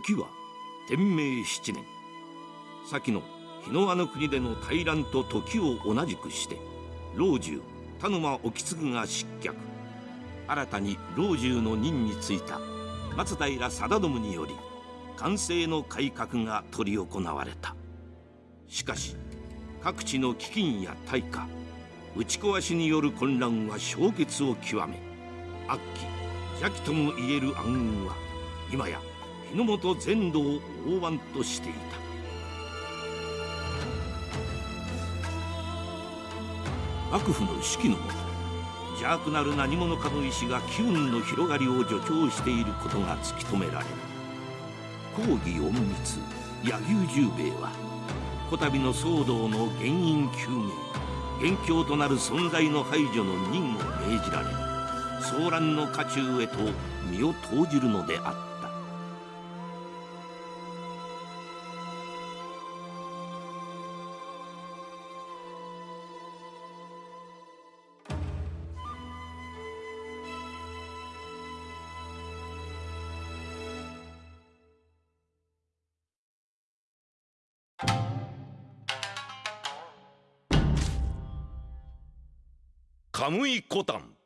時は天明七年。先の日の輪の国での大乱と時を同じくして老中田沼意次が失脚。新たに老中の任に就いた松平定信により完成の改革が執り行われた。しかし各地の飢饉や大火打ち壊しによる混乱は氷結を極め悪鬼邪気ともいえる暗雲は今や日の本全土を大湾としていた。幕府の指揮のもと邪悪なる何者かの意志が機運の広がりを助長していることが突き止められる。講義隠密柳生十兵衛はこたびの騒動の原因究明元凶となる存在の排除の任を命じられ騒乱の渦中へと身を投じるのであった。カムイコタン。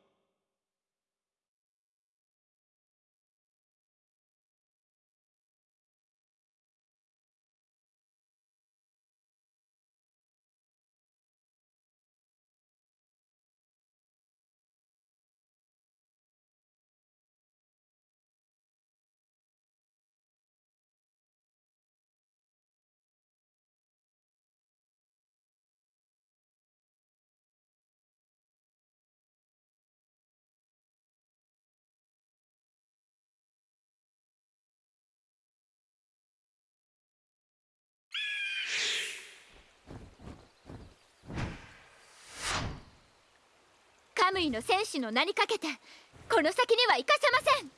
ムイの戦士の名にかけてこの先には行かせません。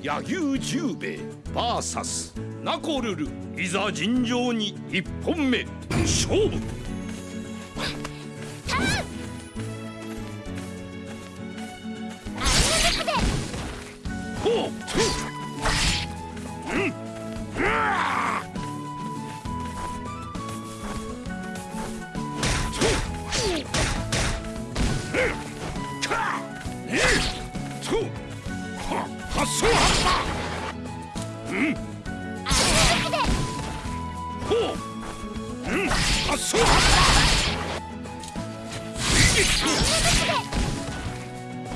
柳生十兵衛 VS ナコルルいざ尋常に1本目。勝負。発想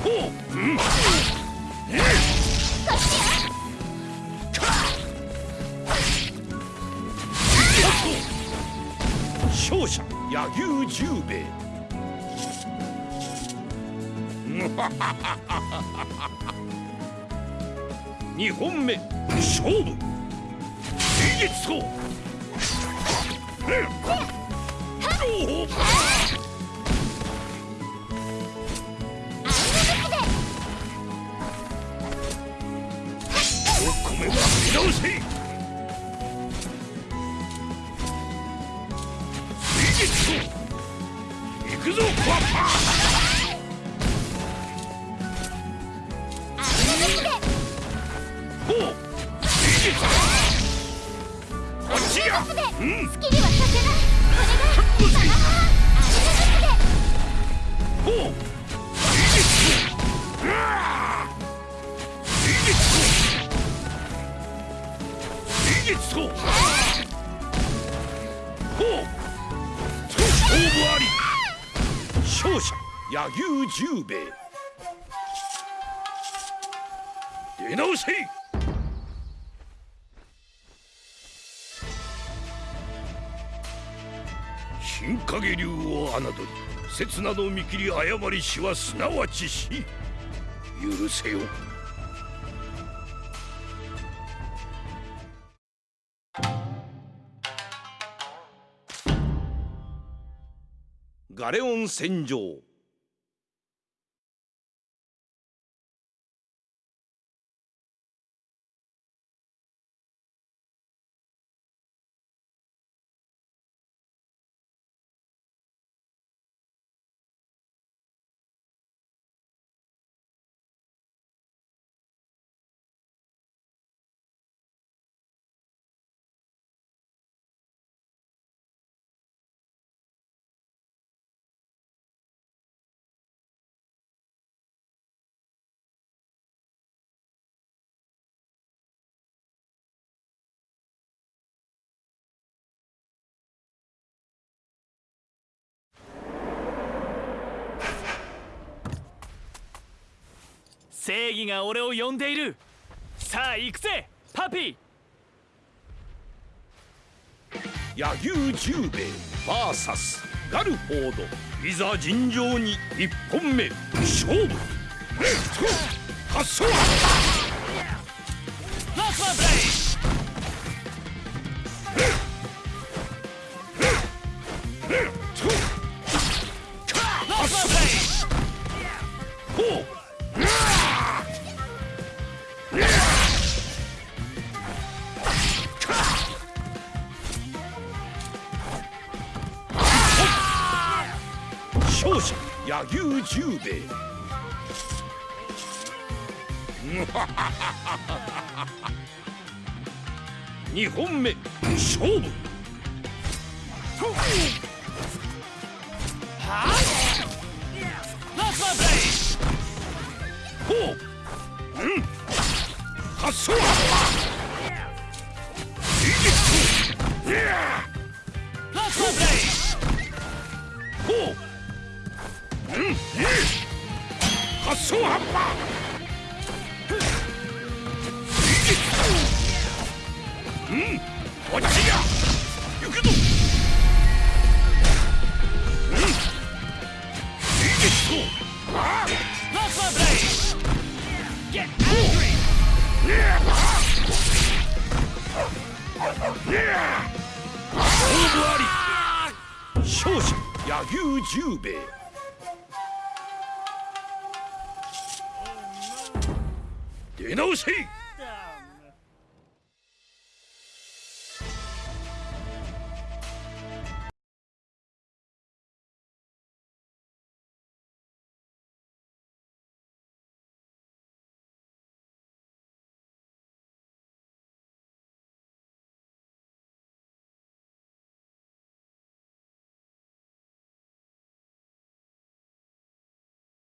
ほううん勝者柳生十兵衛。二本目勝負。水月層好きにはさせないほう水月うわ水月水月とほう勝負あり勝者柳生十兵衛。出直せ。新影流を侮り刹那の見切り誤りしはすなわち死。許せよ。ガレオン戦場。正義が俺を呼んでいる。さあ行くぜパピ。ー野球十兵衛 VS ガルフォード。いざ尋常に1本目。勝負。発想勝者柳生十兵衛。二本目勝負。ラスマブレイほう発想はラスマブレイほううん発想はうんこっちや行くぞうんいいですああラスマブレイ Get angry 勝負あり。勝者柳生十兵衛。出直せ。